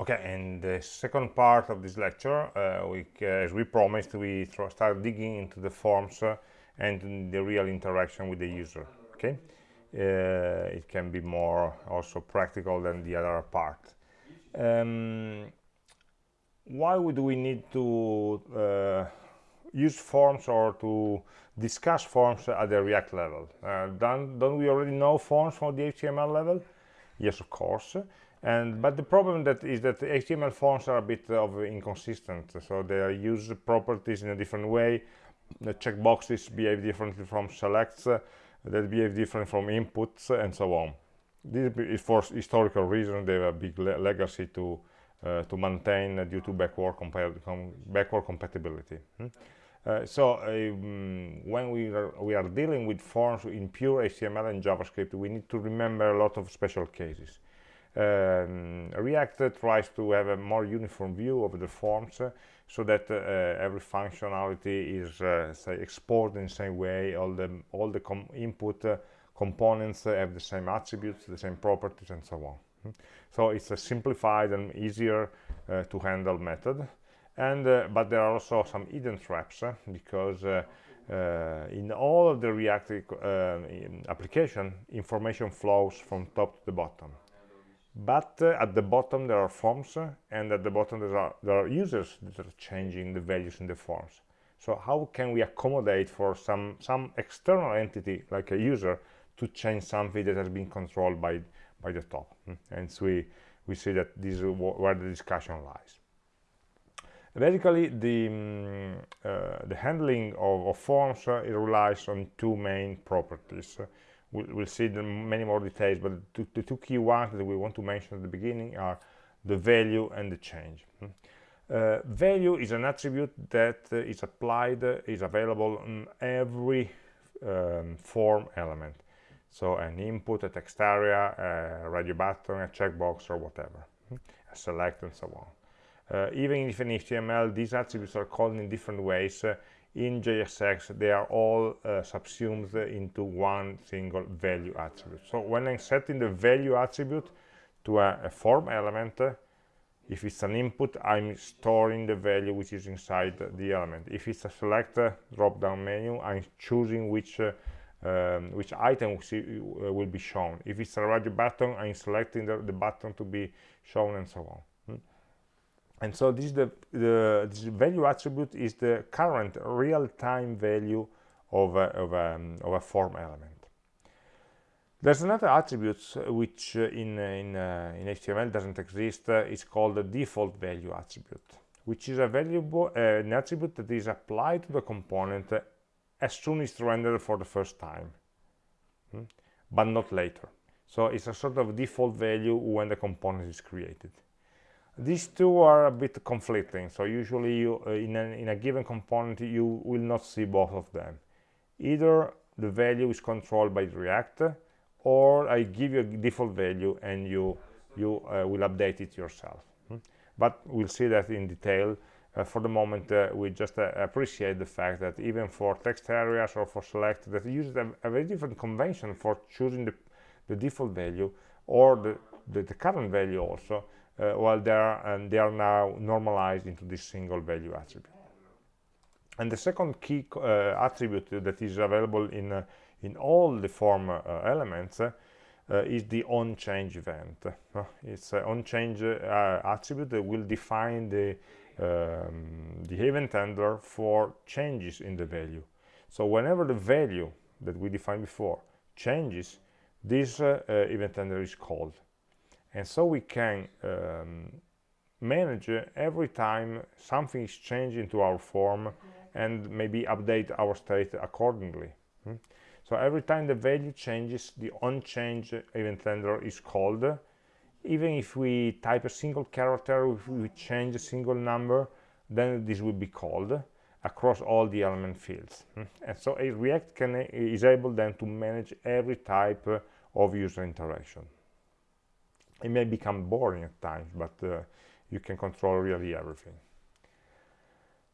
Okay, and the second part of this lecture, uh, we, uh, as we promised, we start digging into the forms uh, and the real interaction with the user. Okay, uh, it can be more also practical than the other part. Um, why would we need to uh, use forms or to discuss forms at the React level? Uh, don't, don't we already know forms from the HTML level? Yes, of course and but the problem that is that html forms are a bit of inconsistent. So they use properties in a different way. The checkboxes behave differently from selects uh, that behave different from inputs and so on. This is for historical reasons they have a big le legacy to uh, to maintain uh, due to backward, com backward compatibility. Hmm? Uh, so um, when we are, we are dealing with forms in pure HTML and JavaScript, we need to remember a lot of special cases um, React tries to have a more uniform view of the forms uh, so that uh, every functionality is uh, say exported in the same way. All the all the com input uh, components have the same attributes the same properties and so on. Hmm. so it's a simplified and easier uh, to handle method. And uh, but there are also some hidden traps because in all of the React application information flows from top to the bottom but uh, at the bottom there are forms and at the bottom there are, there are users that are changing the values in the forms. So how can we accommodate for some some external entity like a user to change something that has been controlled by by the top? Hmm? and so we we see that this is where the discussion lies. Basically the um, uh, the handling of, of forms uh, relies on two main properties we'll, we'll see many more details but the, the, two key ones that we want to mention at the beginning are the value and the change hmm. uh, value is an attribute that uh, is applied uh, is available on every um, form element so an input a text area a radio button a checkbox or whatever hmm. a select and so on uh, even if in html these attributes are called in different ways uh, in JSX they are all uh, subsumed into one single value attribute. So when I'm setting the value attribute to a, a form element uh, if it's an input I'm storing the value which is inside the element. If it's a select uh, drop down menu I'm choosing which uh, um, which item uh, will be shown. If it's a radio button I'm selecting the, the button to be shown and so on and so this is the, the this value attribute is the current real-time value of a, of, a, of a form element there's another attribute which uh, in, uh, in, uh, in HTML doesn't exist. Uh, it's called the default value attribute, which is a variable, uh, an attribute that is applied to the component uh, as soon as it's rendered for the first time, hmm? but not later. So it's a sort of default value when the component is created these two are a bit conflicting so usually you uh, in, a, in a given component you will not see both of them either the value is controlled by react or i give you a default value and you you uh, will update it yourself hmm? but we'll see that in detail uh, for the moment uh, we just uh, appreciate the fact that even for text areas or for select that uses a, a very different convention for choosing the, the default value or the, the, the current value also uh, while they are and they are now normalized into this single value attribute. And the second key uh, attribute that is available in uh, in all the form uh, elements uh, is the on change event. Uh, it's an on change attribute that will define the um, the event handler for changes in the value. So whenever the value that we defined before changes this event handler is called and so we can um, manage every time something is changed into our form and maybe update our state accordingly hmm? so every time the value changes the on-change event handler is called even if we type a single character if we change a single number then this will be called across all the element fields hmm? and so react can is able then to manage every type of user interaction it may become boring at times but uh, you can control really everything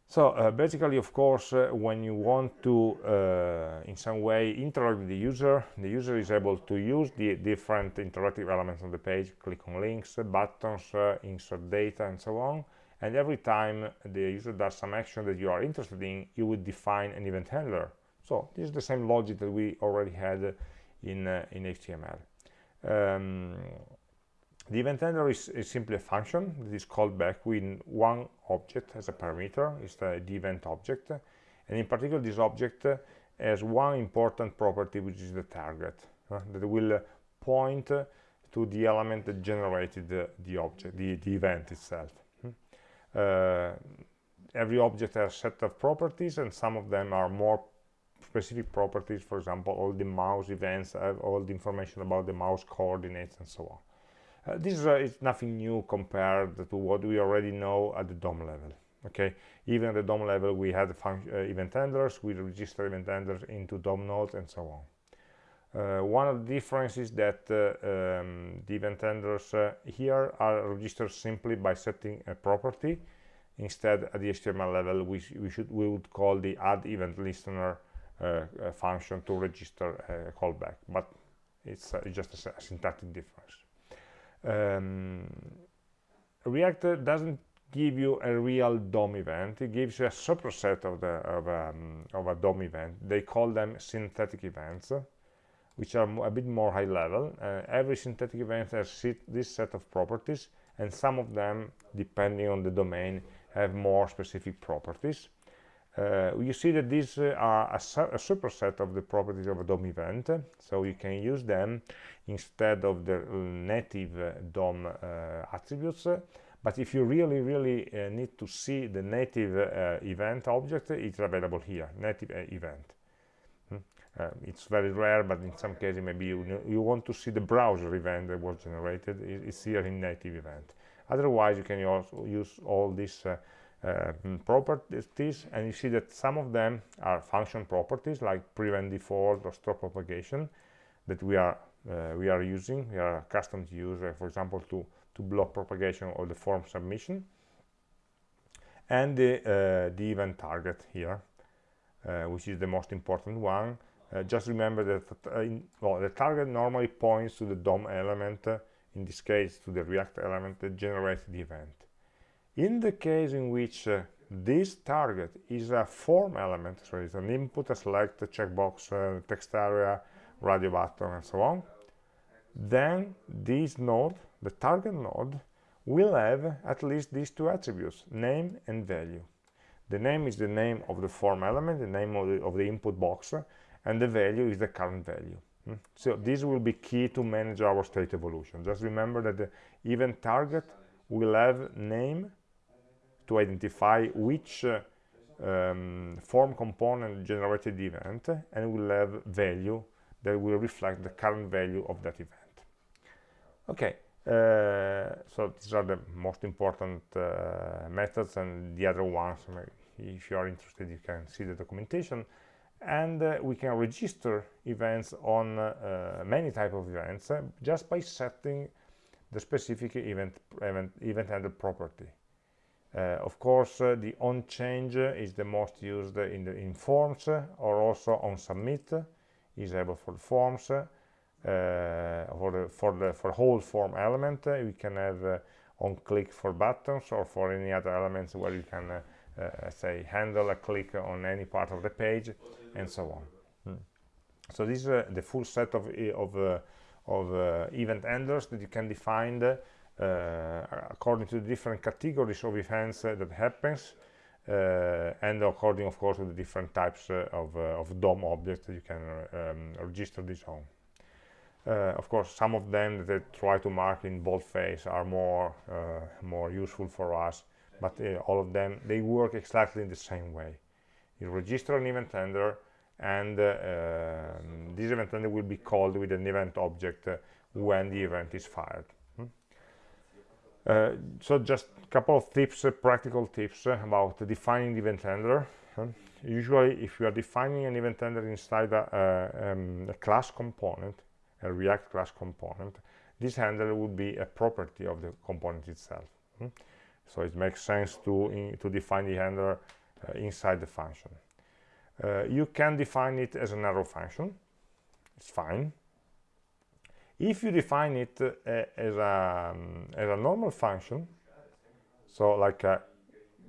so uh, basically, of course, uh, when you want to, uh, in some way, interact with the user, the user is able to use the different interactive elements on the page, click on links, buttons, uh, insert data, and so on. And every time the user does some action that you are interested in, you would define an event handler. So this is the same logic that we already had in, uh, in HTML. Um, the event handler is, is, simply a function that is called back with one object as a parameter, it's the, event object. And in particular, this object has one important property, which is the target, uh, that will point to the element that generated the, the object, the, the event itself. Hmm. Uh, every object has a set of properties, and some of them are more specific properties. For example, all the mouse events have all the information about the mouse coordinates and so on. Uh, this uh, is nothing new compared to what we already know at the DOM level. Okay, even at the DOM level, we had uh, event handlers, we register event handlers into DOM nodes and so on. Uh, one of the differences is that uh, um, the event handlers uh, here are registered simply by setting a property. Instead, at the HTML level, we, we should we would call the add event listener function to register a callback, but it's, just a syntactic difference um, React doesn't give you a real DOM event. It gives you a superset of, the, of, um, of a DOM event. They call them synthetic events, which are a bit more high level. Uh, every synthetic event has this set of properties, and some of them, depending on the domain, have more specific properties. Uh, you see that these uh, are a, su a, superset of the properties of a DOM event, so you can use them instead of the native uh, DOM uh, attributes. But if you really, really uh, need to see the native uh, event object, it's available here, native event. Hmm? it's very rare, but in some cases maybe you, you want to see the browser event that was generated, it's here in native event. Otherwise, you can also use all these uh, properties and you see that some of them are function properties like prevent default or stop propagation that we are uh, we are using. We are accustomed to use uh, for example to to block propagation of the form submission. And the uh, the event target here uh, which is the most important one. Uh, just remember that in, well, the target normally points to the DOM element in this case to the react element that generates the event in the case in which uh, this target is a form element, so it's an input, a select, a checkbox, uh, text area, radio button, and so on, then this node, the target node, will have at least these two attributes, name and value. The name is the name of the form element, the name of the, of the input box, and the value is the current value. Hmm? So this will be key to manage our state evolution. Just remember that the event target will have name to identify which uh, um, form component generated the event and will have value that will reflect the current value of that event. Okay uh, so these are the most important uh, methods and the other ones if you are interested you can see the documentation. And uh, we can register events on many type of events just by setting the specific event event event handler property of course, uh, the on change is the most used in the in forms or also on submit is able for forms. Uh, for the for the for whole form element, we can have on click for buttons or for any other elements where you can uh, say handle a click on any part of the page and so on hmm. so this is uh, the full set of of, uh, of event handlers that you can define uh, according to the different categories of events uh, that happens uh, and according of course to the different types of, of DOM objects that you can um, register this on. of course some of them that try to mark in boldface are more more useful for us but all of them they work exactly in the same way you register an event handler and uh, um, this event handler will be called with an event object uh, when the event is fired uh, so just a couple of tips, uh, practical tips uh, about defining the event handler. usually, if you are defining an event handler inside a, um, a, class component, a React class component, this handler would be a property of the component itself. Hmm? So it makes sense to, in, to define the handler uh, inside the function. Uh, you can define it as an arrow function. It's fine. If you define it uh, as, a, um, as a normal function, so like a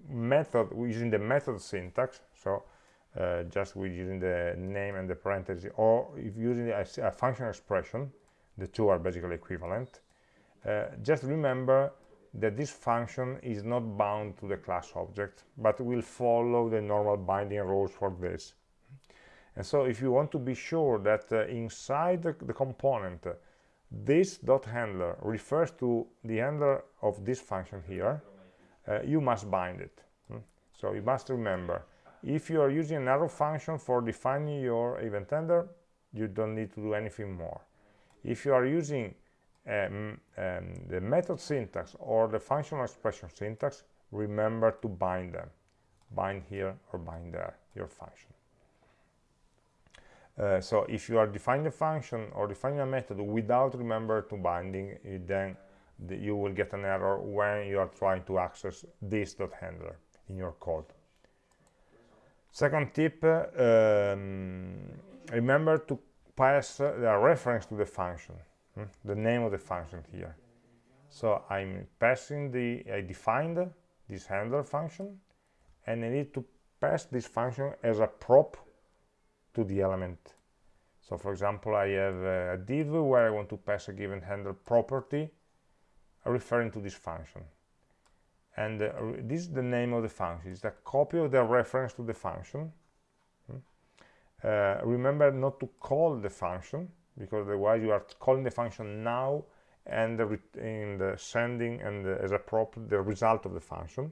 method using the method syntax, so uh, just with using the name and the parentheses, or if using a, a function expression, the two are basically equivalent, uh, just remember that this function is not bound to the class object, but will follow the normal binding rules for this. And so if you want to be sure that uh, inside the, the component, uh, this dot handler refers to the handler of this function here, uh, you must bind it. Hmm? So you must remember, if you are using an arrow function for defining your event handler, you don't need to do anything more. If you are using um, um, the method syntax or the functional expression syntax, remember to bind them. Bind here or bind there, your function. Uh, so if you are defining a function or defining a method without remember to binding, then the, you will get an error when you are trying to access this dot handler in your code. Second tip, uh, um, remember to pass the reference to the function hmm? the name of the function here so i'm passing the i defined this handler function and i need to pass this function as a prop to the element. So for example i have a div where i want to pass a given handle property referring to this function. And uh, this is the name of the function. It's a copy of the reference to the function. Hmm? uh, remember not to call the function because otherwise you are calling the function now and the, in the sending and the, as a prop the result of the function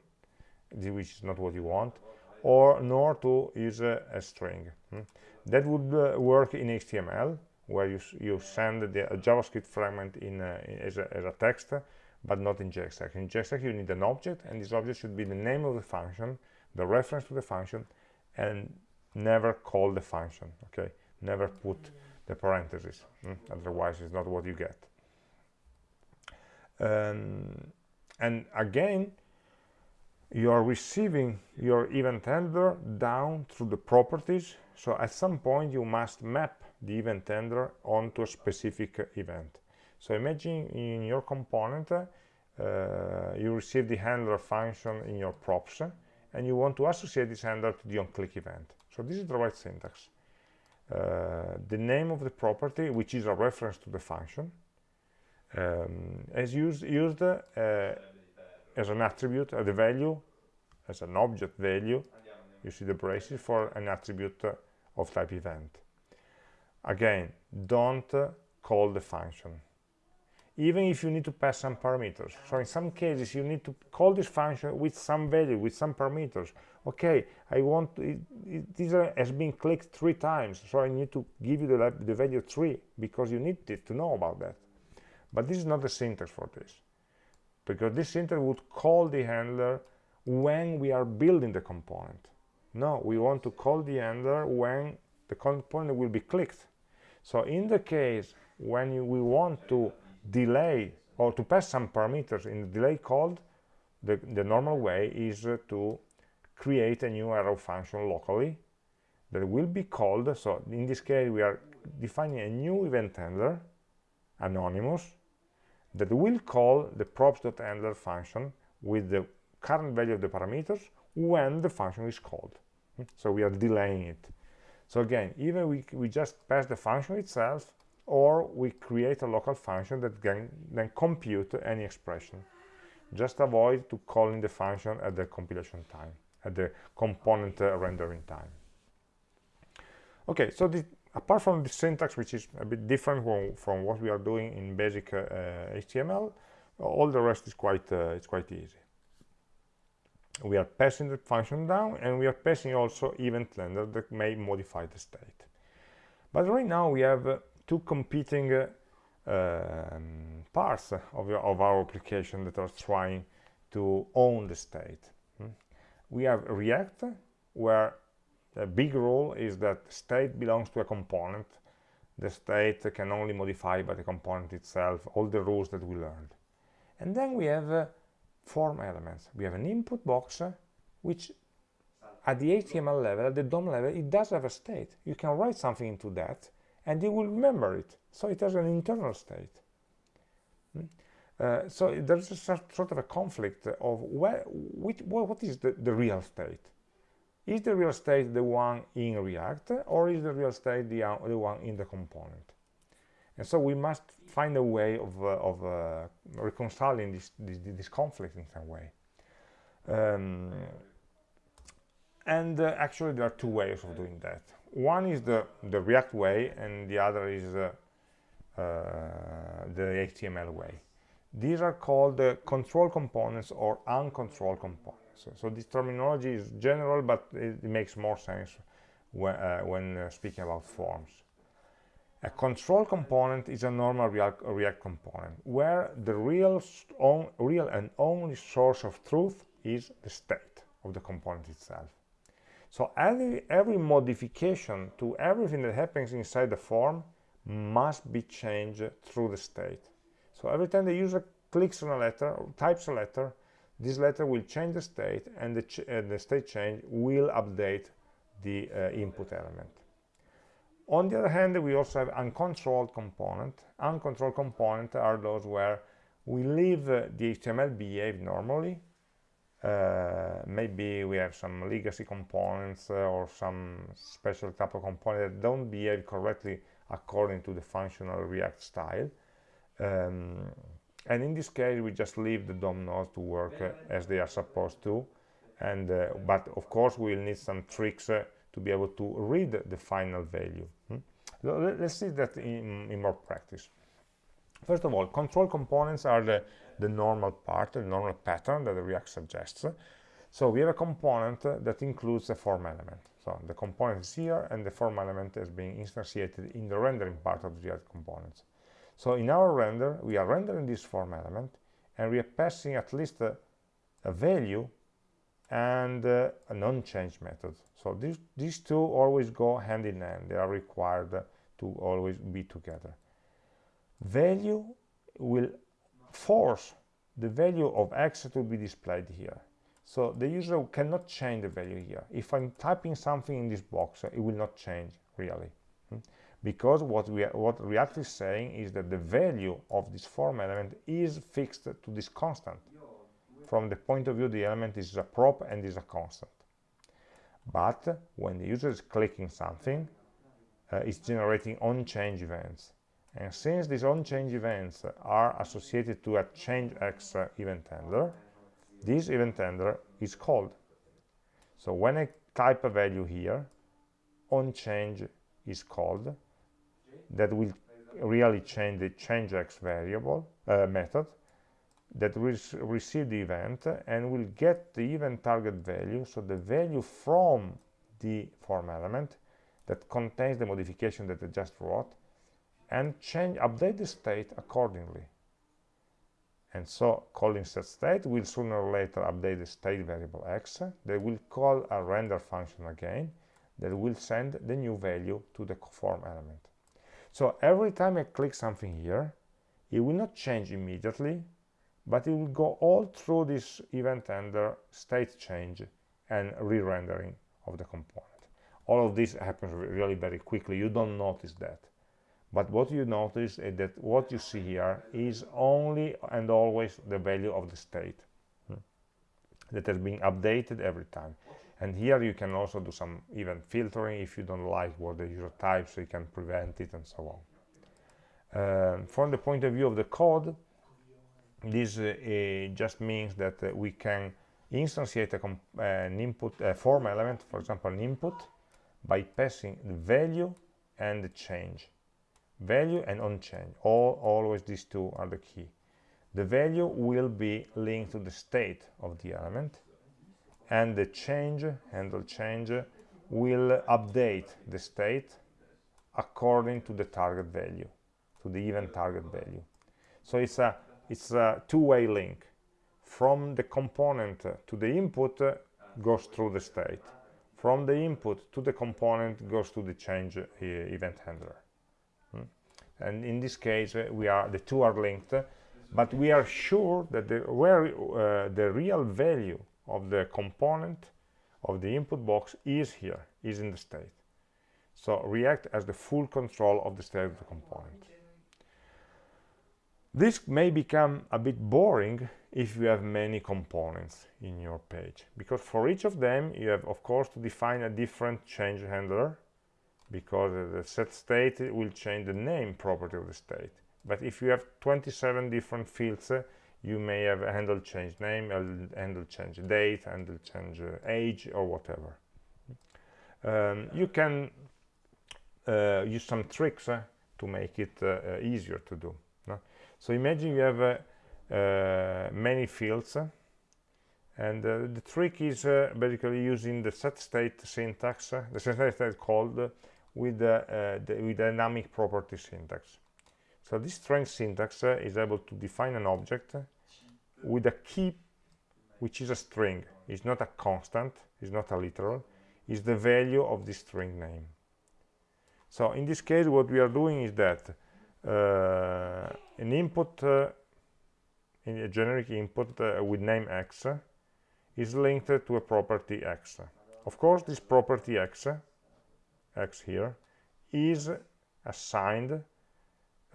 which is not what you want or nor to use a, a string. Hmm? That would uh, work in HTML where you, you send the JavaScript fragment in, uh, as, a, as, a, text but not in JSX. In JSX you need an object and this object should be the name of the function the reference to the function and never call the function okay never put the parentheses mm? otherwise it's not what you get um, and again you are receiving your event handler down through the properties so at some point you must map the event handler onto a specific event. So imagine in your component uh, you receive the handler function in your props and you want to associate this handler to the onClick event. So this is the right syntax. Uh, the name of the property, which is a reference to the function, um, is used, used uh, as an attribute, uh, the value, as an object value, you see the braces for an attribute of type event. Again, don't call the function. Even if you need to pass some parameters. So in some cases, you need to call this function with some value, with some parameters, okay i want it, it, this has been clicked three times so i need to give you the, the value three because you need it to know about that but this is not the syntax for this because this syntax would call the handler when we are building the component no we want to call the handler when the component will be clicked. So in the case when you, we want to delay or to pass some parameters in the delay called the, the normal way is uh, to create a new arrow function locally that will be called. So in this case we are defining a new event handler anonymous that will call the props.handler function with the current value of the parameters when the function is called so we are delaying it so again even we, we just pass the function itself or we create a local function that can then compute any expression just avoid to calling the function at the compilation time at the component uh, rendering time. Okay, so the, apart from the syntax, which is a bit different from, from what we are doing in basic HTML, uh, all the rest is quite uh, it's quite easy. We are passing the function down, and we are passing also event handler that may modify the state. But right now we have two competing um, parts of, of, our application that are trying to own the state. We have react where the big rule is that state belongs to a component. The state can only modify by the component itself all the rules that we learned. And then we have uh, form elements we have an input box uh, which at the HTML level, at the DOM level, it does have a state. You can write something into that, and it will remember it. So it has an internal state. Hmm? Uh, so there's a sort of a conflict of where, which, what is the, the real state? Is the real state the one in React, or is the real state the, uh, the one in the component? And so we must find a way of, uh, of uh, reconciling this, this, this, conflict in some way. Um, and uh, actually there are two ways of doing that. One is the, the React way, and the other is uh, uh, the HTML way. These are called uh, control components or uncontrolled components. So, so, this terminology is general, but it, it makes more sense when, when speaking about forms. A control component is a normal React, component where the real, on, real and only source of truth is the state of the component itself. So every, every modification to everything that happens inside the form must be changed through the state. So every time the user clicks on a letter or types a letter, this letter will change the state and the, ch uh, the state change will update the uh, input element. On the other hand, we also have uncontrolled component. Uncontrolled component are those where we leave the HTML behave normally. Uh, maybe we have some legacy components uh, or some special type of component that don't behave correctly according to the functional React style. Um, and in this case, we just leave the DOM nodes to work uh, as they are supposed to. And uh, but of course, we'll need some tricks uh, to be able to read the final value. Hmm? Let's see that in, in, more practice. First of all, control components are the, the normal part, the normal pattern that React suggests. So we have a component that includes a form element. So the component is here, and the form element is being instantiated in the rendering part of the React components. So in our render, we are rendering this form element, and we are passing at least a, a value and uh, a non-change method. So these, these two always go hand in hand. They are required to always be together. Value will force the value of x to be displayed here. So the user cannot change the value here. If I'm typing something in this box, it will not change really. Hmm? Because what, we are, what React is saying is that the value of this form element is fixed to this constant from the point of view the element is a prop and is a constant. But when the user is clicking something uh, it's generating on-change events. And since these on-change events are associated to a changex uh, event handler this event handler is called. So when I type a value here on-change is called that will really change the changex variable uh, method that will receive the event and will get the event target value, so the value from the form element that contains the modification that I just wrote, and change, update the state accordingly. And so calling set state will sooner or later update the state variable x. They will call a render function again that will send the new value to the form element. So every time I click something here, it will not change immediately, but it will go all through this event handler state change and re-rendering of the component. All of this happens really very quickly. You don't notice that. But what you notice is that what you see here is only and always the value of the state hmm, that has been updated every time. And here you can also do some event filtering if you don't like what the user types so you can prevent it and so on. Um, from the point of view of the code this uh, just means that uh, we can instantiate an input form element for example an input by passing the value and the change. Value and on change. All always these two are the key. The value will be linked to the state of the element and the change handle change will update the state according to the target value to the event target value. So it's a it's a two-way link. From the component to the input goes through the state. From the input to the component goes to the change uh, event handler. Hmm? and in this case uh, we are the two are linked but we are sure that the where uh, the real value of the component of the input box is here is in the state. So react has the full control of the state of the component this may become a bit boring if you have many components in your page because for each of them you have of course to define a different change handler because the set state will change the name property of the state but if you have 27 different fields uh, you may have a handle change name a handle change date handle change uh, age or whatever um, you can uh, use some tricks uh, to make it uh, uh, easier to do? So imagine you have uh, uh, many fields and uh, the trick is basically using the set state syntax the set state called with the, the with dynamic property syntax so this strength syntax uh, is able to define an object with a key which is a string. It's not a constant, it's not a literal, it's the value of the string name. So in this case what we are doing is that uh, an input, uh, in a generic input uh, with name x is linked to a property x. Of course this property x, x here, is assigned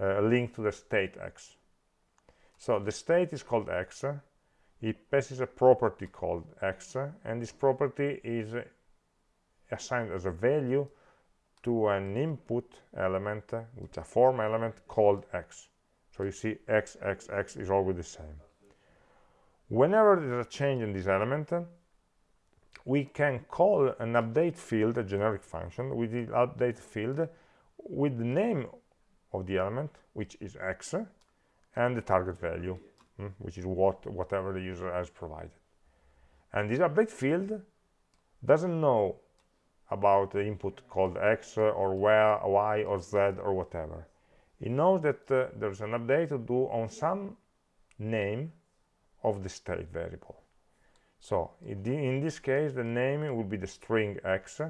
uh, linked to the state x. So the state is called x, it passes a property called x, and this property is assigned as a value to an input element, which a form element called x. So you see x, x, x is always the same. Whenever there's a change in this element, we can call an update field, a generic function, with the update field with the name of the element, which is x, and the target value, mm, which is what whatever the user has provided. And this update field doesn't know about the input called x or where, y or z or whatever. It knows that uh, there's an update to do on some name of the state variable. So in this case, the name will be the string x,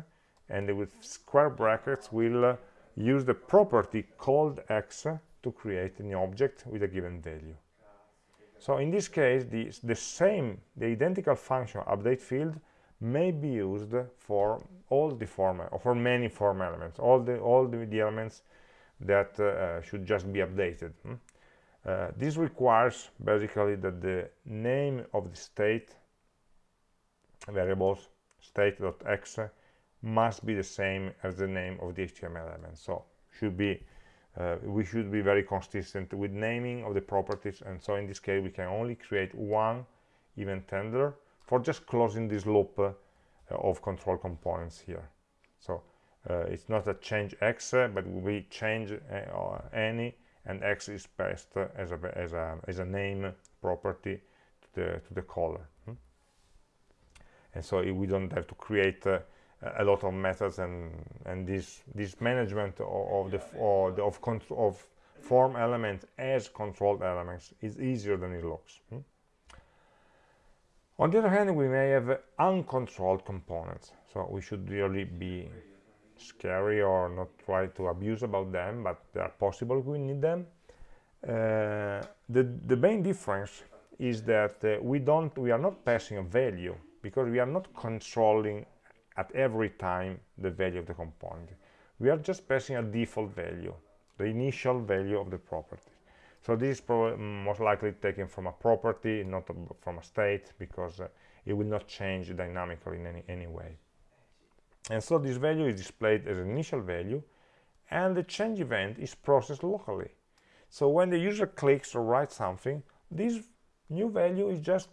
and with square brackets will uh, use the property called x to create an object with a given value. So in this case, the, the same, the identical function update field may be used for all the form, or for many form elements, all the all the, the elements that uh, should just be updated. Hmm? Uh, this requires basically that the name of the state variables state.x must be the same as the name of the HTML element. So should be uh, we should be very consistent with naming of the properties and so in this case we can only create one event handler for just closing this loop uh, of control components here so uh, it's not a change x uh, but we change uh, any and x is passed as a as a as a name property to the to the caller hmm? and so we don't have to create uh, a lot of methods and and this this management of, the or the of control of form elements as controlled elements is easier than it looks hmm? On the other hand we may have uncontrolled components so we should really be scary or not try to abuse about them but they are possible we need them uh, the the main difference is that uh, we don't we are not passing a value because we are not controlling at every time the value of the component. We are just passing a default value, the initial value of the property. So this is most likely taken from a property, not from a state, because uh, it will not change dynamically in any, any way. And so this value is displayed as an initial value, and the change event is processed locally. So when the user clicks or writes something, this new value is just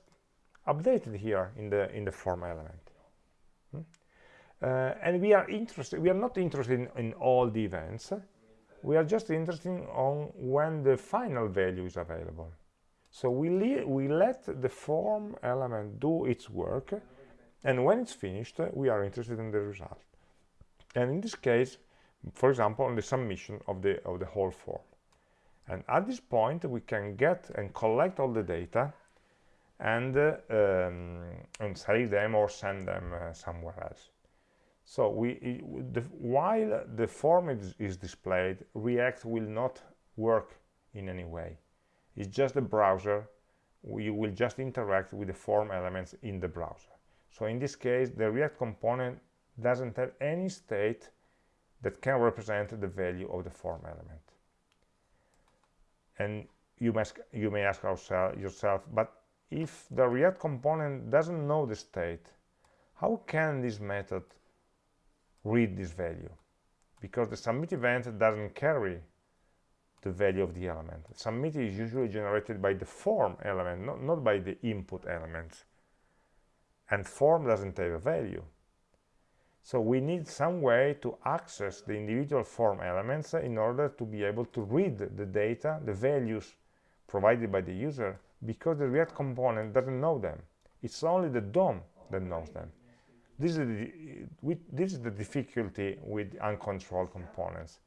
updated here in the in the form element. Hmm? uh, and we are interested we are not interested in, in, all the events we are just interested on when the final value is available. So we, we let the form element do its work and when it's finished we are interested in the result. And in this case for example on the submission of the of the whole form. And at this point we can get and collect all the data and uh, um, and save them or send them uh, somewhere else so we, the, while the form is, is, displayed, React will not work in any way. It's just the browser. You will just interact with the form elements in the browser. so in this case the react component doesn't have any state that can represent the value of the form element and you must you may ask yourself but if the react component doesn't know the state how can this method read this value because the submit event doesn't carry the value of the element. Submit is usually generated by the form element, not, not by the input elements. And form doesn't have a value. So we need some way to access the individual form elements in order to be able to read the data, the values provided by the user, because the React component doesn't know them. It's only the DOM that knows them. This is the, this is the difficulty with uncontrolled components.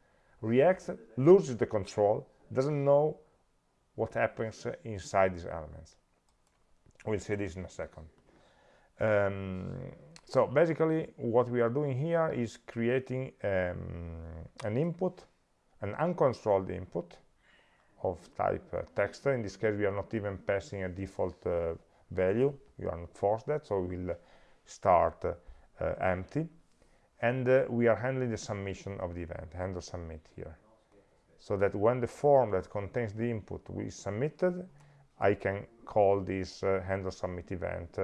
React loses the control, doesn't know what happens inside these elements. We'll see this in a second. Um, so basically, what we are doing here is creating um, an input, an uncontrolled input of type uh, text. In this case, we are not even passing a default uh, value. You are not forced that, so we'll start uh, empty and uh, we are handling the submission of the event handle submit here. So that when the form that contains the input is submitted I can call this uh, handle submit event.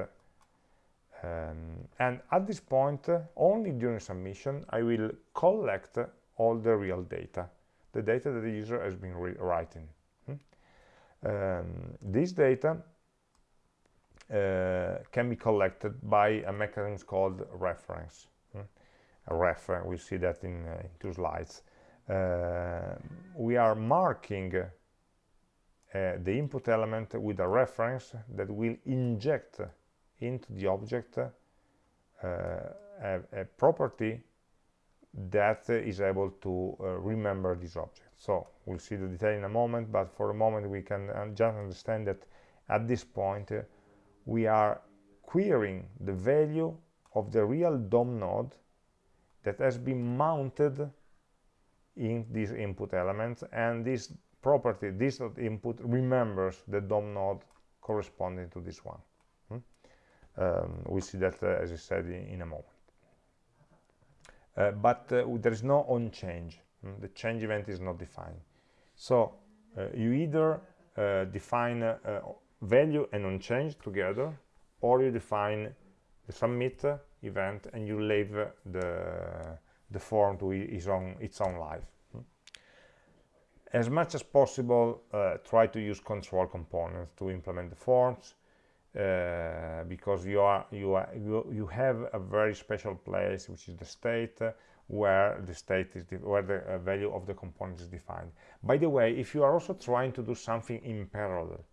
Um, and at this point only during submission I will collect all the real data the data that the user has been writing hmm? um, this data can be collected by a mechanism called reference. Hmm? a ref we see that in, uh, in two slides. Uh, we are marking uh, the input element with a reference that will inject into the object uh, a, a, property that is able to uh, remember this object. So we'll see the detail in a moment but for a moment we can just understand that at this point we are querying the value of the real DOM node that has been mounted in these input elements and this property, this input, remembers the DOM node corresponding to this one. Hmm? Um, we'll see that, uh, as I said, in, in a moment. Uh, but uh, there is no on change. Hmm? The change event is not defined. So uh, you either uh, define value and on change together or you define the submit event and you leave the the form to its own its own life. As much as possible uh, try to use control components to implement the forms uh, because you are you are you, you have a very special place which is the state where the state is where the uh, value of the component is defined. By the way if you are also trying to do something in parallel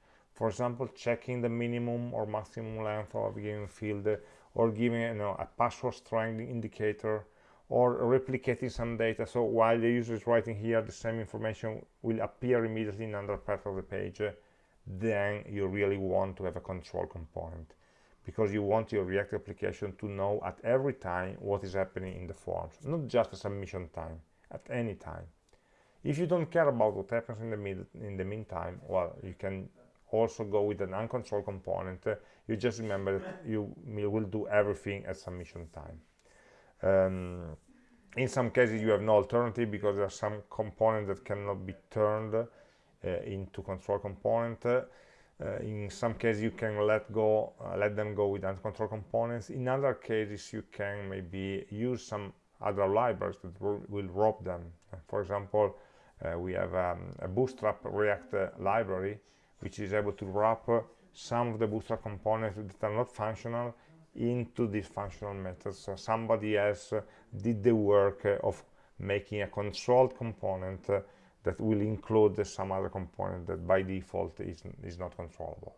for example checking the minimum or maximum length of a given field or giving you know, a password strength indicator or replicating some data. So while the user is writing here the same information will appear immediately in another part of the page. Then you really want to have a control component because you want your react application to know at every time what is happening in the forms not just a submission time at any time. If you don't care about what happens in the mid in the meantime well you can also go with an uncontrolled component. You just remember that you will do everything at submission time. Um, in some cases you have no alternative because there are some components that cannot be turned uh, into control component. Uh, in some cases you can let go uh, let them go with uncontrolled components. In other cases you can maybe use some other libraries that will wrap them. For example uh, we have um, a bootstrap react uh, library which is able to wrap some of the bootstrap components that are not functional into these functional methods. So somebody else uh, did the work uh, of making a controlled component uh, that will include some other component that by default is, is not controllable.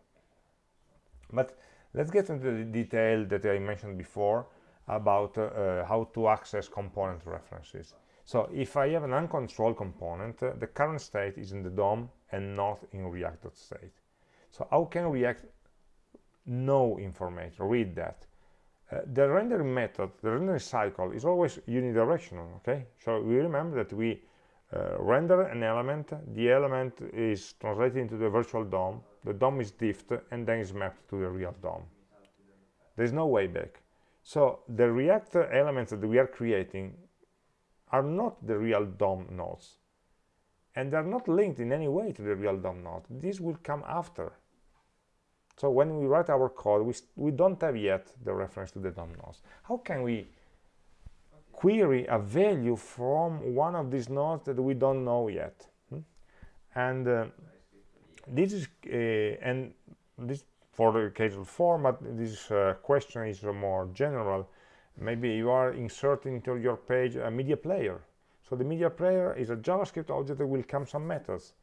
But let's get into the detail that I mentioned before about uh, how to access component references so if I have an uncontrolled component uh, the current state is in the DOM and not in react.state so how can react know information, read that. Uh, the rendering method, the rendering cycle is always unidirectional, okay? So we remember that we uh, render an element, the element is translated into the virtual DOM, the DOM is diffed, and then is mapped to the real DOM. There's no way back. So the React elements that we are creating are not the real DOM nodes. And they're not linked in any way to the real DOM node. This will come after. So when we write our code, we, we don't have yet the reference to the DOM nodes. How can we query a value from one of these nodes that we don't know yet? Hmm? And uh, this is, uh, and this for the casual of form, but this uh, question is more general. Maybe you are inserting into your page a media player. So the media player is a JavaScript object that will come some methods.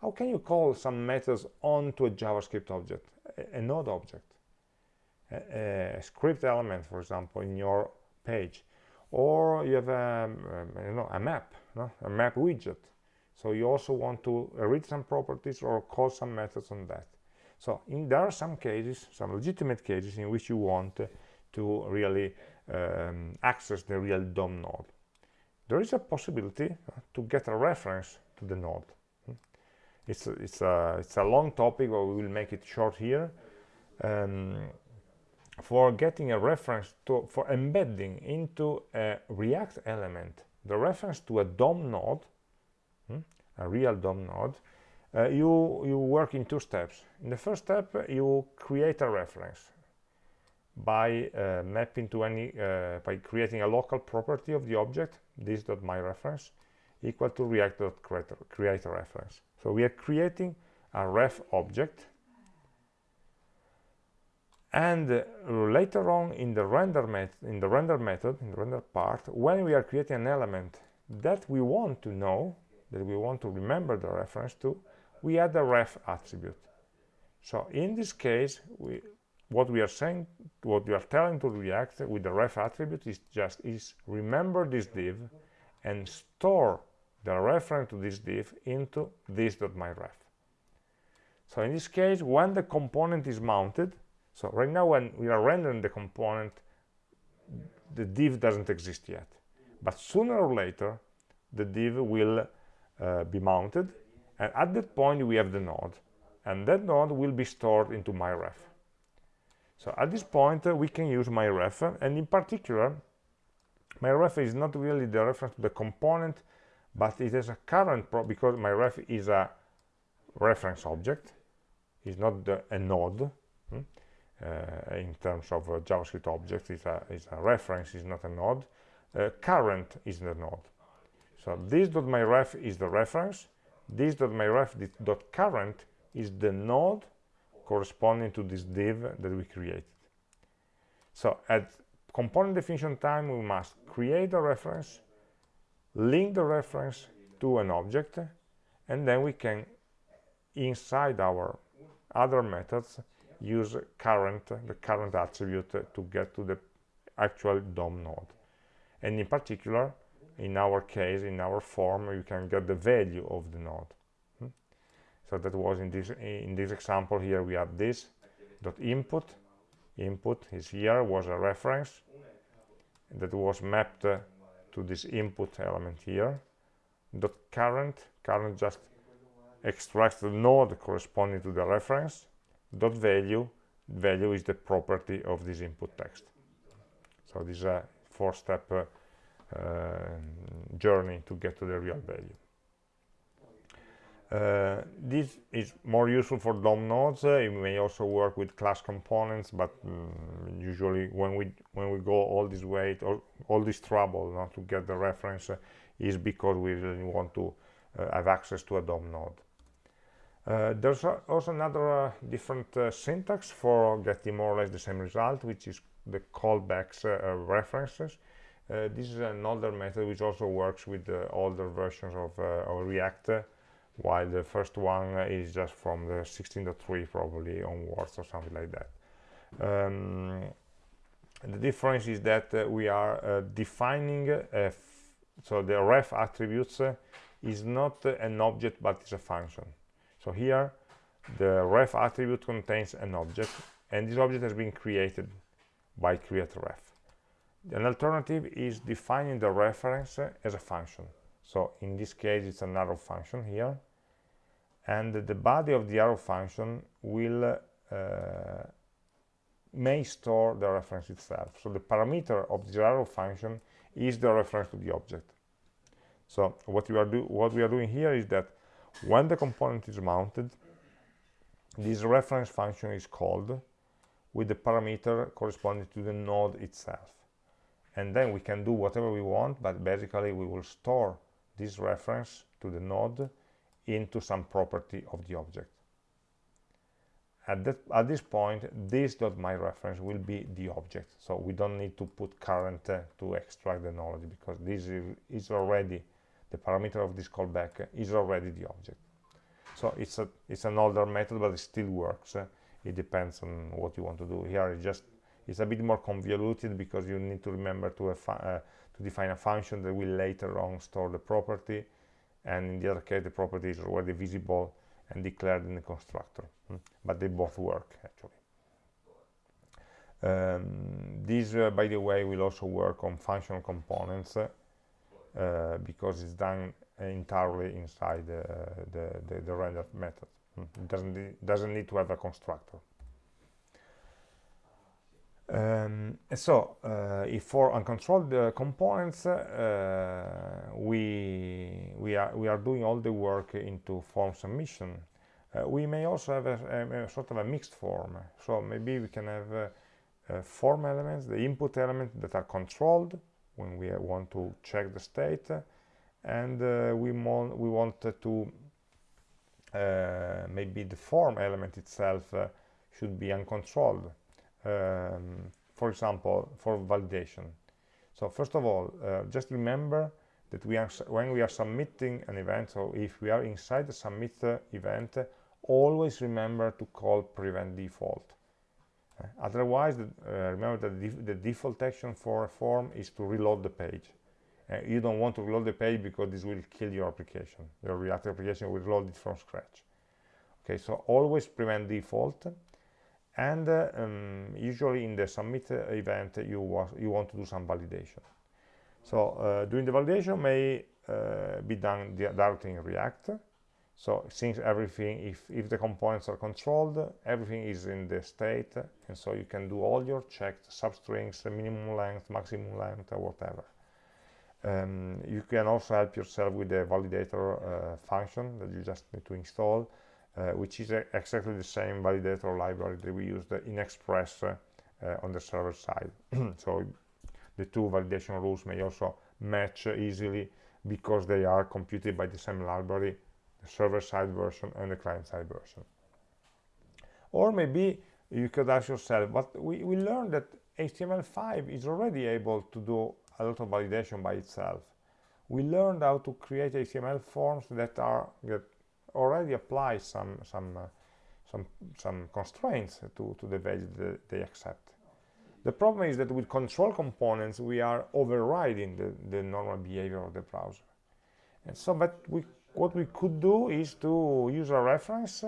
How can you call some methods onto a JavaScript object, a, a node object, a, a, script element, for example, in your page, or you have a, um, you know, a map, no? a map widget. So you also want to read some properties or call some methods on that. So in, there are some cases, some legitimate cases in which you want to really um, access the real DOM node. There is a possibility uh, to get a reference to the node. Hmm. It's a, it's a, it's a long topic, but we will make it short here. Um, for getting a reference to, for embedding into a React element, the reference to a DOM node, hmm, a real DOM node, uh, you, you work in two steps. In the first step, you create a reference by uh, mapping to any, uh, by creating a local property of the object, this.myReference, equal to react react.create a reference. So we are creating a ref object and uh, later on in the render met in the render method in the render part when we are creating an element that we want to know that we want to remember the reference to we add a ref attribute. So in this case, we, what we are saying, what we are telling to React with the ref attribute is just is remember this div and store the reference to this div into this.myRef. So in this case, when the component is mounted, so right now when we are rendering the component, the div doesn't exist yet. But sooner or later, the div will uh, be mounted and at that point we have the node and that node will be stored into myref so at this point uh, we can use myref and in particular myref is not really the reference to the component but it is a current because myref is a reference object. Is not the, a node hmm? uh, in terms of uh, javascript object it's a, it's a reference it's not a node. Uh, current is the node. So this dot myref is the reference. This.myref.current is the node corresponding to this div that we created. So at component definition time, we must create a reference, link the reference to an object, and then we can, inside our other methods, use current, the current attribute to get to the actual DOM node. And in particular, in our case in our form you can get the value of the node? So that was in this in this example here we have this dot input. Input is here was a reference that was mapped uh, to this input element here. Dot current current just extracts the node corresponding to the reference. Dot value value is the property of this input text. So this is a four step uh, uh, journey to get to the real value. Uh, this is more useful for DOM nodes. Uh, it may also work with class components, but um, usually when we when we go all this way, all, all this trouble not to get the reference uh, is because we really want to uh, have access to a DOM node. Uh, there's also another different syntax for getting more or less the same result, which is the callbacks references. This is an older method which also works with the older versions of, of React, while the first one is just from the 16.3 probably onwards or something like that. Um, the difference is that uh, we are uh, defining so the ref attributes uh, is not an object but it's a function so here the ref attribute contains an object and this object has been created by create ref an alternative is defining the reference as a function. So in this case, it's an arrow function here. And the body of the arrow function will uh, may store the reference itself. So the parameter of the arrow function is the reference to the object. So what we are do what we are doing here is that when the component is mounted, this reference function is called with the parameter corresponding to the node itself. And then we can do whatever we want, but basically we will store this reference to the node into some property of the object. At, that, at this point, this dot my reference will be the object. So we don't need to put current uh, to extract the knowledge because this is, already the parameter of this callback is already the object. So it's a it's an older method, but it still works. Uh, it depends on what you want to do. Here it just it's a bit more convoluted because you need to remember to to define a function that will later on store the property, and in the other case the property is already visible and declared in the constructor. Hmm? But they both work actually. Um, this, uh, by the way, will also work on functional components uh, because it's done entirely inside the, the, the, the render method. Hmm. It doesn't, doesn't need to have a constructor. Um, so, uh, if for uncontrolled uh, components, uh, we, we, are, we are doing all the work into form submission. Uh, we may also have a, a, a, sort of a mixed form. So maybe we can have uh, form elements, the input elements that are controlled when we want to check the state, and uh, we, we want to maybe the form element itself should be uncontrolled um, for example, for validation. So first of all, uh, just remember that we are when we are submitting an event, so if we are inside the submit uh, event, always remember to call prevent default. Uh, otherwise, the, uh, remember that the, the, default action for a form is to reload the page. Uh, you don't want to reload the page because this will kill your application. Your React application will load it from scratch. Okay, so always prevent default and uh, um, usually in the submit event you, you want to do some validation. So uh, doing the validation may uh, be done directly in react. So since everything if if the components are controlled everything is in the state and so you can do all your checks substrings minimum length maximum length whatever. Um, you can also help yourself with the validator uh, function that you just need to install. uh, which is exactly the same validator library that we used in Express uh, uh, on the server side. so the two validation rules may also match easily because they are computed by the same library, the server-side version and the client-side version. Or maybe you could ask yourself, but we, we learned that HTML5 is already able to do a lot of validation by itself. We learned how to create HTML forms that are that already apply some some uh, some some constraints to to the value that they accept. The problem is that with control components we are overriding the, the normal behavior of the browser. And so but we what we could do is to use a reference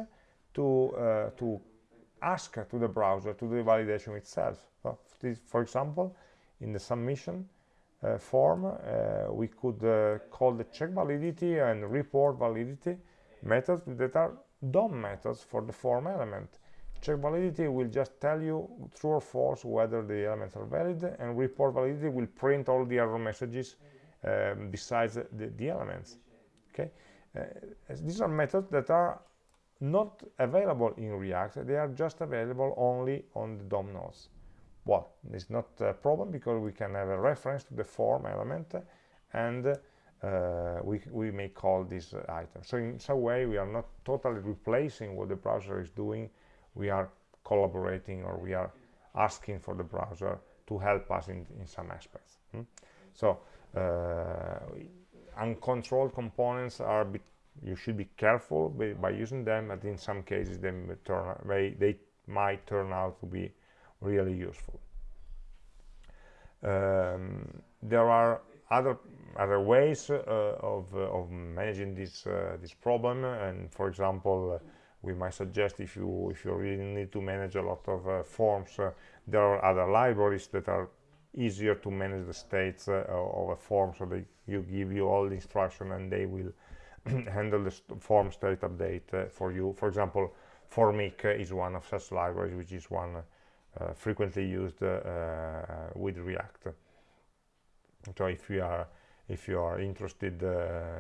to uh, to ask to the browser to do the validation itself. So this, for example in the submission uh, form uh, we could uh, call the check validity and report validity methods that are DOM methods for the form element. Check validity will just tell you true or false whether the elements are valid, and report validity will print all the error messages um, besides the, the, elements. Okay, uh, these are methods that are not available in React. They are just available only on the DOM nodes. Well, it's not a problem because we can have a reference to the form element and uh, we, we may call this item. So in some way, we are not totally replacing what the browser is doing. We are collaborating or we are asking for the browser to help us in, in some aspects. Hmm? So uh, uncontrolled components are you should be careful by, by, using them, but in some cases they, turn, they, they might turn out to be really useful. Um, there are other other ways uh, of, uh, of managing this uh, this problem. And for example we might suggest if you if you really need to manage a lot of forms there are other libraries that are easier to manage the states uh, of a form. So they you give you all the instruction and they will handle the form state update uh, for you. For example Formik is one of such libraries which is one uh, frequently used uh, with React. So if you are if you are interested,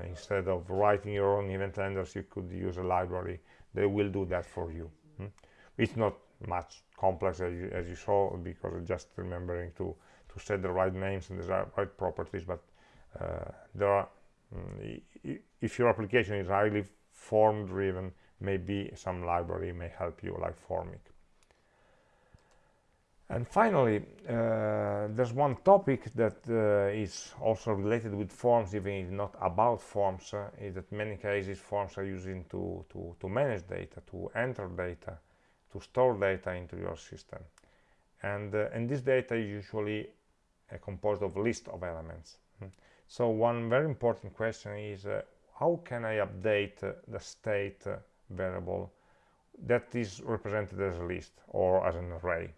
instead of writing your own event handlers, you could use a library. They will do that for you. Hmm? It's not much complex as you, as you saw because just remembering to to set the right names and the right properties but uh, there are mm, if your application is highly form driven maybe some library may help you like Formik and finally uh, there's one topic that uh, is also related with forms even if not about forms uh, is that many cases forms are using to, to, to manage data to enter data to store data into your system and uh, and this data is usually uh, composed of a list of elements hmm. so one very important question is uh, how can I update the state variable that is represented as a list or as an array.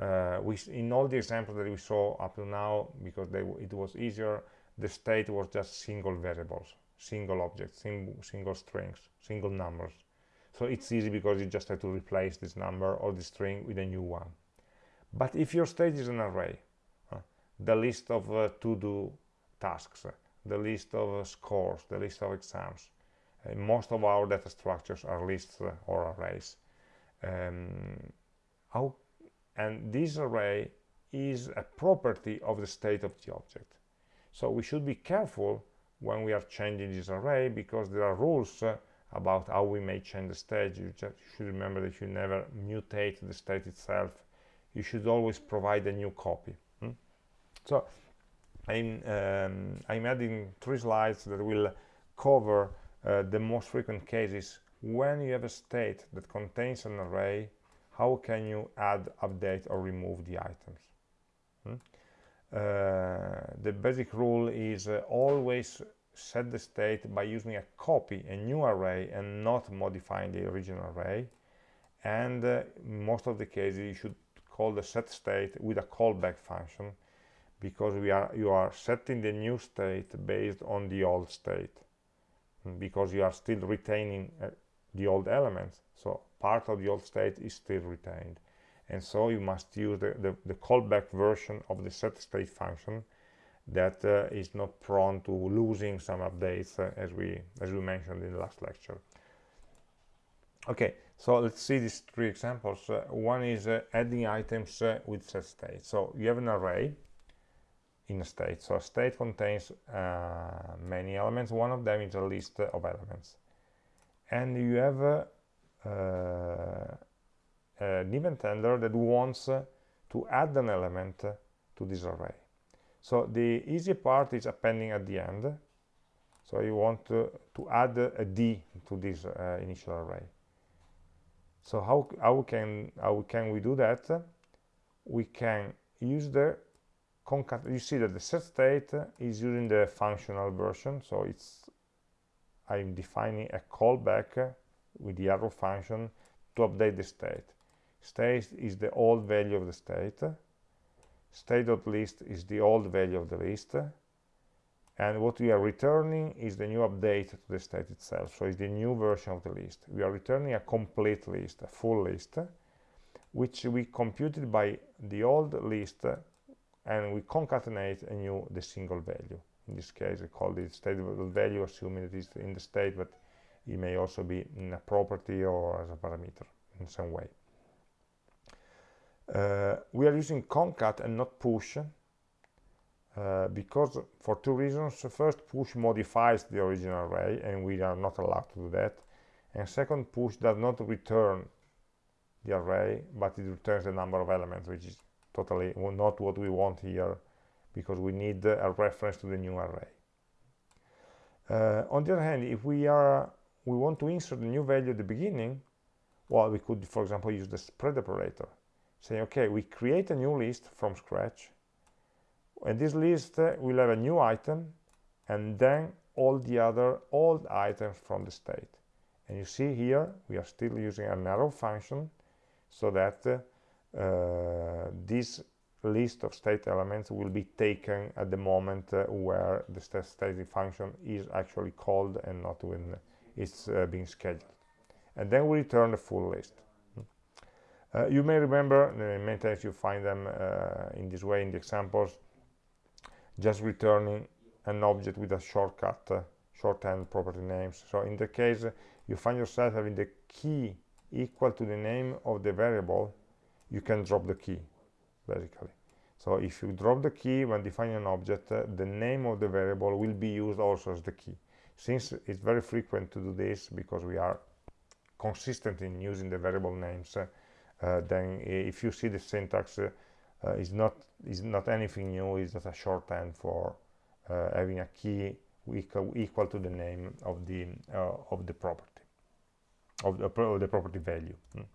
Uh, we in all the examples that we saw up to now because they, it was easier the state was just single variables single objects sing, single strings single numbers. So it's easy because you just have to replace this number or the string with a new one. But if your state is an array uh, the list of uh, to-do tasks uh, the list of uh, scores the list of exams uh, most of our data structures are lists or arrays. Um, how, and this array is a property of the state of the object. So we should be careful when we are changing this array because there are rules about how we may change the state. You just should remember that you never mutate the state itself. You should always provide a new copy hmm? so I'm, um, I'm adding three slides that will cover uh, the most frequent cases. When you have a state that contains an array how can you add update or remove the items hmm? uh, the basic rule is uh, always set the state by using a copy, a new array, and not modifying the original array. And uh, most of the cases, you should call the set state with a callback function because we are you are setting the new state based on the old state because you are still retaining uh, the old elements so part of the old state is still retained. And so you must use the, the, the callback version of the set state function that uh, is not prone to losing some updates uh, as we as we mentioned in the last lecture. Okay so let's see these three examples. Uh, one is uh, adding items uh, with set state. So you have an array in a state. So a state contains uh, many elements. One of them is a list of elements. And you have an event handler that wants to add an element to this array so the easy part is appending at the end. So you want to, to add a D to this uh, initial array. So how, how, can, how can we do that? We can use the concat. You see that the set state is using the functional version. So it's I'm defining a callback with the arrow function to update the state. State is the old value of the state. State.list is the old value of the list. And what we are returning is the new update to the state itself. So it's the new version of the list. We are returning a complete list a full list which we computed by the old list and we concatenate a new the single value. In this case I call it state value assuming it is in the state but it may also be in a property or as a parameter in some way. Uh, we are using concat and not push uh, because for two reasons. First push modifies the original array and we are not allowed to do that. And second push does not return the array but it returns the number of elements which is totally not what we want here because we need a reference to the new array. Uh, on the other hand if we are we want to insert a new value at the beginning well we could for example use the spread operator say okay we create a new list from scratch. And this list uh, will have a new item and then all the other old items from the state. And you see here we are still using an arrow function so that uh, uh, this list of state elements will be taken at the moment uh, where the state state function is actually called and not when it's uh, being scheduled and then we return the full list Uh, you may remember, uh, many times you find them uh, in this way in the examples, just returning an object with a shortcut, uh, shorthand property names. So in the case, you find yourself having the key equal to the name of the variable, you can drop the key, basically. So if you drop the key when defining an object, uh, the name of the variable will be used also as the key. Since it's very frequent to do this because we are consistent in using the variable names, uh, uh, then if you see the syntax uh, is not is not anything new, it's just a shorthand for uh, having a key equal, equal to the name of the uh, of the property of the, of the property value. Mm.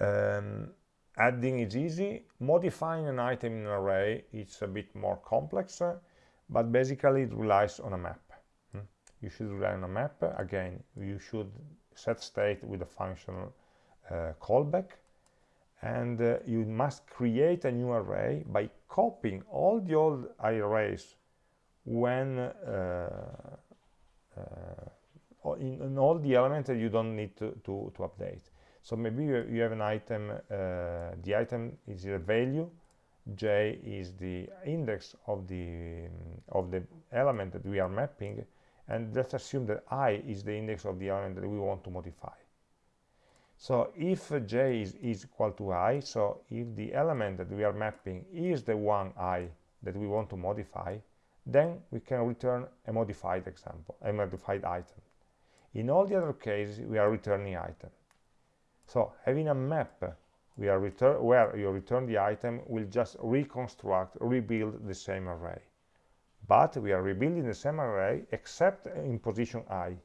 Um, adding is easy modifying an item in an array is a bit more complex uh, but basically it relies on a map? You should rely on a map. Again you should set state with a function uh, callback. And uh, you must create a new array by copying all the old arrays when uh, uh, in, in, all the elements that you don't need to, to, to update. So maybe you, you have an item, uh, the item is a value, j is the index of the of the element that we are mapping, and let's assume that i is the index of the element that we want to modify. So if j is, is equal to i, so if the element that we are mapping is the one i that we want to modify, then we can return a modified example, a modified item. In all the other cases, we are returning item. So having a map we are return where you return the item will just reconstruct, rebuild the same array. But we are rebuilding the same array except in position i.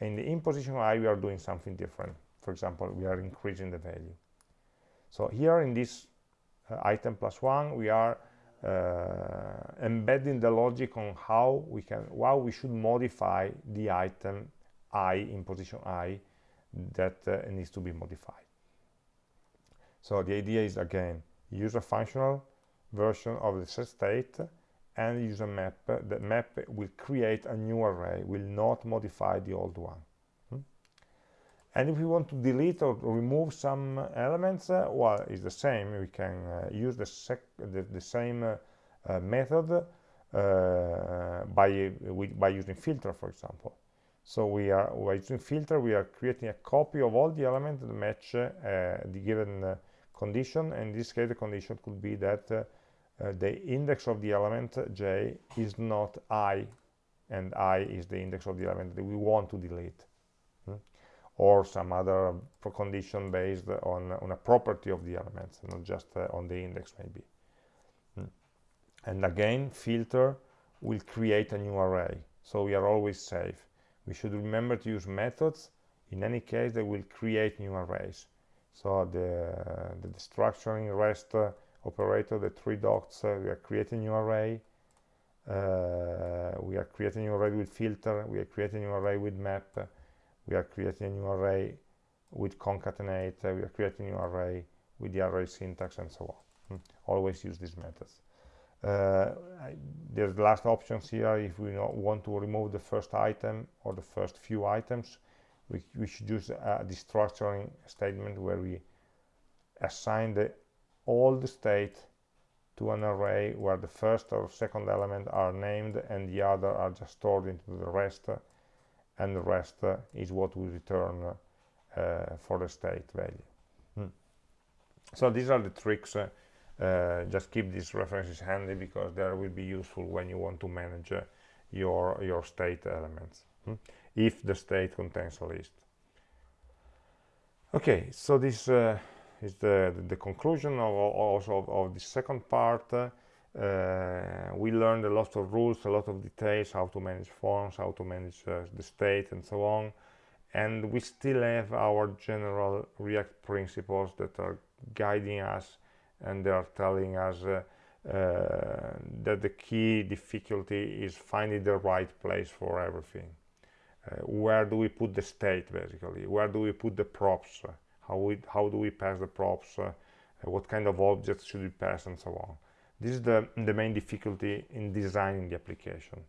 In the in position i we are doing something different. For example, we are increasing the value. So here in this uh, item plus one we are uh, embedding the logic on how we can how we should modify the item i in position i that uh, needs to be modified. So the idea is again, use a functional version of the set state and use a map. The map will create a new array, will not modify the old one. Hmm? And if we want to delete or remove some elements, uh, well, it's the same. We can uh, use the, the, the, same uh, uh method uh, by, by using filter, for example. So we are by using filter, we are creating a copy of all the elements that match uh, the given condition. And in this case, the condition could be that uh, the index of the element j is not i, and i is the index of the element that we want to delete. Hmm? Or some other condition based on, on a property of the elements, not just uh, on the index maybe. Hmm? And again, filter will create a new array. So we are always safe we should remember to use methods in any case they will create new arrays so the, the, the structuring rest uh, operator the three dots uh, we are creating a new array. Uh, we are creating a new array with filter. We are creating a new array with map. We are creating a new array with concatenate. We are creating a new array with the array syntax and so on. Hmm. always use these methods. Uh, there's the last options here. If we want to remove the first item or the first few items we, we should use uh, the structuring statement where we assign the old state to an array where the first or second element are named and the other are just stored into the rest and the rest uh, is what we return uh, for the state value hmm. so these are the tricks uh, uh, just keep these references handy because they will be useful when you want to manage uh, your your state elements hmm? if the state contains a list okay so this uh, is the, the, conclusion of also of, of the second part uh, we learned a lot of rules a lot of details how to manage forms how to manage uh, the state and so on and we still have our general react principles that are guiding us and they are telling us uh, uh, that the key difficulty is finding the right place for everything. Uh, where do we put the state, basically? Where do we put the props? How, we, how do we pass the props? what kind of objects should we pass and so on? This is the, the main difficulty in designing the application.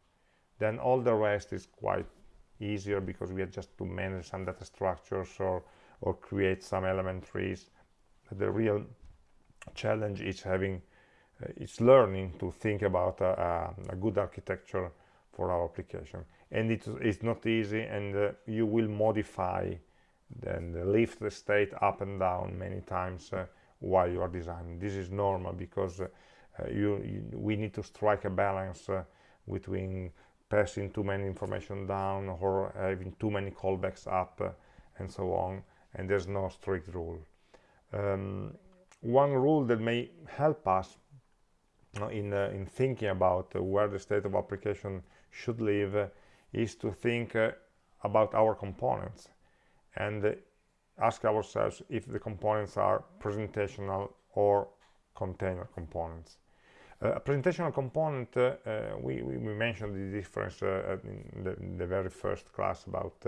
Then all the rest is quite easier because we have just to manage some data structures or or create some element trees the real challenge is having uh, it's learning to think about a, a, good architecture for our application and it is not easy and uh, you will modify and lift the state up and down many times uh, while you are designing. This is normal because uh, you, you, we need to strike a balance uh, between passing too many information down or having too many callbacks up uh, and so on and there's no strict rule. Um, one rule that may help us in, uh, in thinking about uh, where the state of application should live uh, is to think uh, about our components and uh, ask ourselves if the components are presentational or container components. Uh, a presentational component, we, we, mentioned the difference in the, in, the, very first class about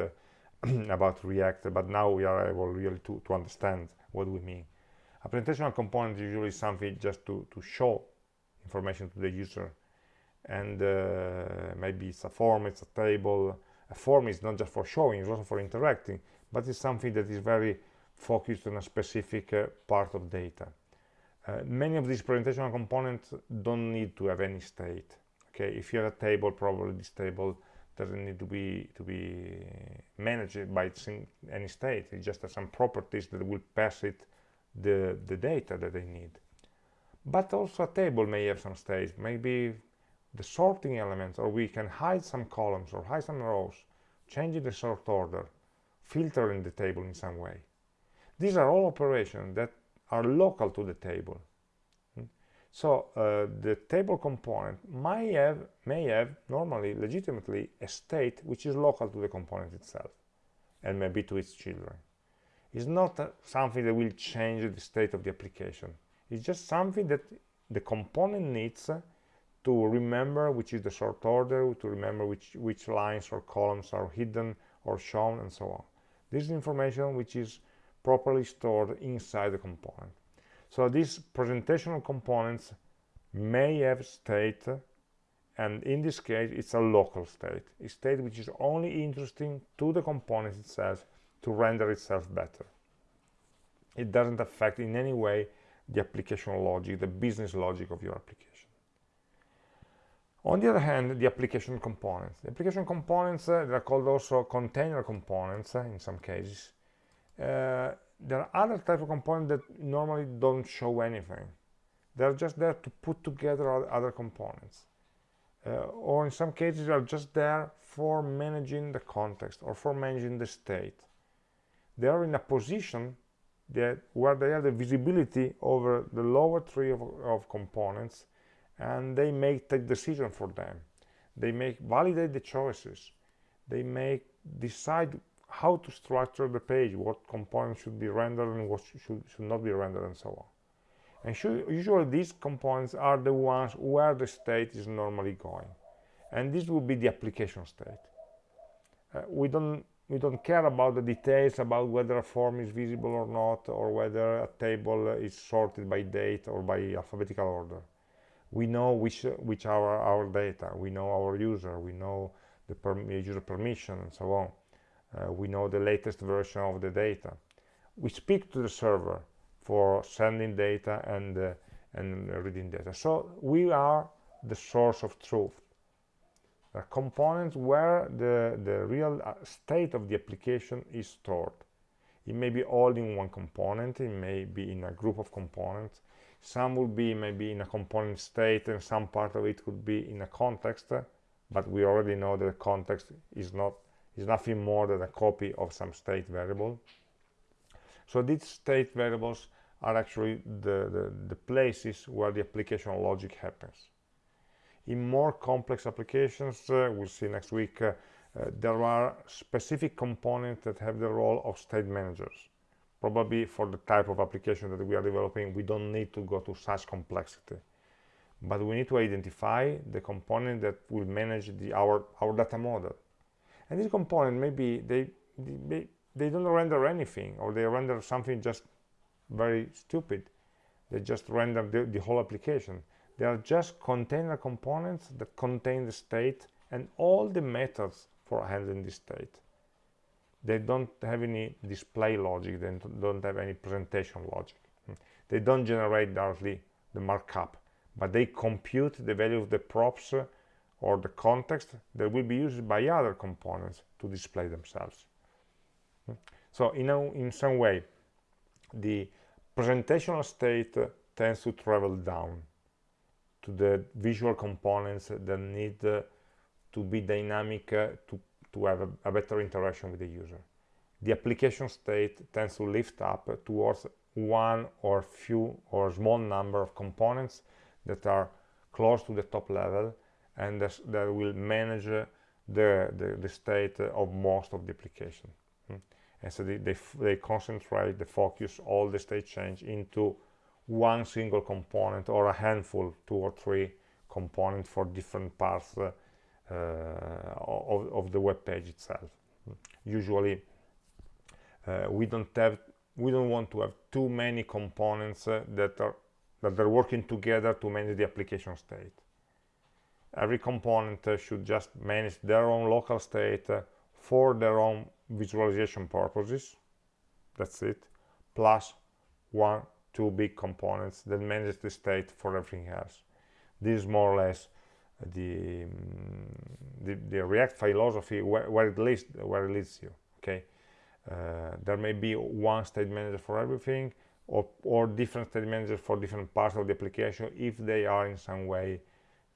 about React, but now we are able really to, to understand what we mean. A presentational component is usually something just to, to show information to the user and uh, maybe it's a form, it's a table. A form is not just for showing, it's also for interacting, but it's something that is very focused on a specific uh, part of data. Uh, many of these presentational components don't need to have any state. Okay, if you have a table, probably this table doesn't need to be to be managed by any state. It just has some properties that will pass it the, the data that they need. But also a table may have some states, maybe the sorting elements, or we can hide some columns or hide some rows, changing the sort order, filtering the table in some way. These are all operations that are local to the table. Hmm? So uh, the table component may have, may have normally, legitimately, a state which is local to the component itself and maybe to its children It's not uh, something that will change the state of the application. It's just something that the component needs to remember which is the sort order, to remember which, which lines or columns are hidden or shown, and so on. This is information which is properly stored inside the component. So these presentational components may have state, and in this case, it's a local state, a state which is only interesting to the component itself to render itself better. It doesn't affect in any way the application logic, the business logic of your application. On the other hand, the application components. The application components, uh, they are called also container components uh, in some cases. Uh, there are other type of components that normally don't show anything. They're just there to put together other components. Or in some cases, they are just there for managing the context or for managing the state they are in a position that where they have the visibility over the lower tree of, of components and they make the decision for them. They make validate the choices. They make decide how to structure the page what components should be rendered and what should, should not be rendered and so on. And usually these components are the ones where the state is normally going. And this will be the application state. Uh, we don't we don't care about the details about whether a form is visible or not or whether a table is sorted by date or by alphabetical order we know which which are our data we know our user we know the user permission and so on uh, we know the latest version of the data we speak to the server for sending data and uh, and reading data so we are the source of truth are components where the, the real uh, state of the application is stored. It may be all in one component, it may be in a group of components. Some will be maybe in a component state and some part of it could be in a context, but we already know that the context is not is nothing more than a copy of some state variable. So these state variables are actually the, the, the places where the application logic happens in more complex applications uh, we'll see next week uh, uh, there are specific components that have the role of state managers probably for the type of application that we are developing we don't need to go to such complexity. But we need to identify the component that will manage the our our data model. And this component maybe they they, they don't render anything or they render something just very stupid. They just render the, the whole application. They are just container components that contain the state and all the methods for handling the state. They don't have any display logic they don't have any presentation logic hmm. they don't generate directly the markup but they compute the value of the props or the context that will be used by other components to display themselves hmm. so know in some way the presentational state tends to travel down to the visual components that need to be dynamic to, to have a, a, better interaction with the user. The application state tends to lift up towards one or few or small number of components that are close to the top level and that will manage uh, the, the, the, state of most of the application. Hmm. And so they, they, they concentrate, they focus all the state change into one single component or a handful, two or three components for different parts uh, of, of, the web page itself. Usually, uh, we don't have, we don't want to have too many components uh, that are that are working together to manage the application state. Every component uh, should just manage their own local state uh, for their own visualization purposes. That's it. Plus one two big components that manage the state for everything else. This is more or less the, um, the, the, React philosophy where, where, it leads, where it leads you, okay? Uh, there may be one state manager for everything or, or different state managers for different parts of the application if they are in some way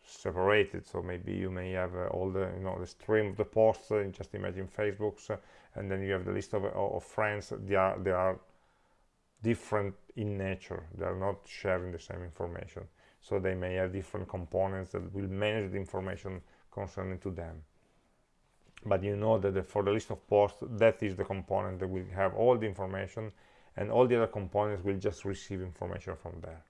separated. So maybe you may have uh, all the you know the stream of the posts uh, just imagine facebook's uh, and then you have the list of, of friends. They are they are different in nature. They are not sharing the same information so they may have different components that will manage the information concerning to them. But you know that the, for the list of posts that is the component that will have all the information and all the other components will just receive information from there.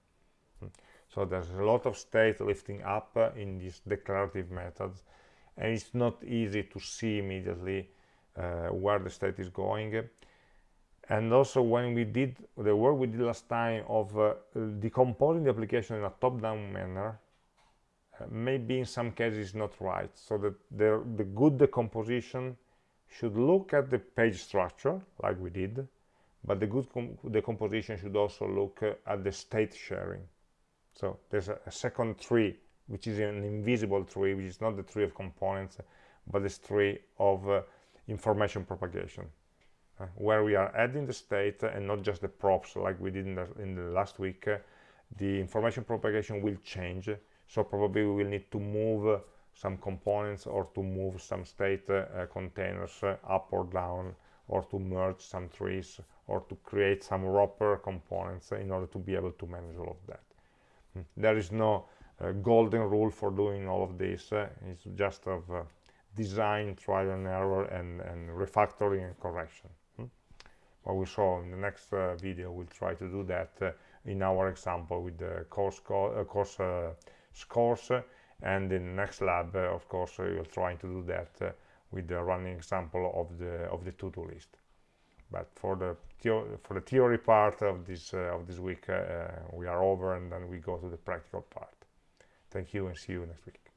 Hmm. so there's a lot of state lifting up uh, in these declarative methods and it's not easy to see immediately uh, where the state is going and also when we did the work we did last time of uh, decomposing the application in a top-down manner uh, maybe in some cases not right. So that the, the good decomposition should look at the page structure like we did but the good decomposition should also look uh, at the state sharing. So there's a, a, second tree which is an invisible tree which is not the tree of components but the tree of uh, information propagation uh, where we are adding the state and not just the props like we did in the, in the last week uh, the information propagation will change. So probably we will need to move uh, some components or to move some state uh, containers uh, up or down or to merge some trees or to create some wrapper components in order to be able to manage all of that. Hmm. there is no uh, golden rule for doing all of this it's just of design trial and error and, and refactoring and correction what we saw in the next uh, video we'll try to do that uh, in our example with the course, co uh, course uh, scores. And in the next lab uh, of course we'll try to do that uh, with the running example of the of the to-do list. But for the for the theory part of this of this week we are over and then we go to the practical part. Thank you and see you next week